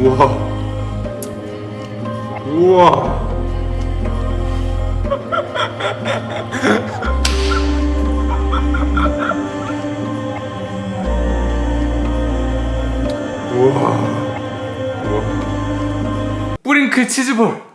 우와. 우와. 뿌링클 치즈볼.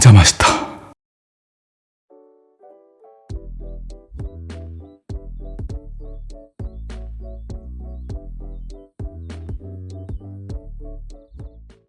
진짜 맛있다.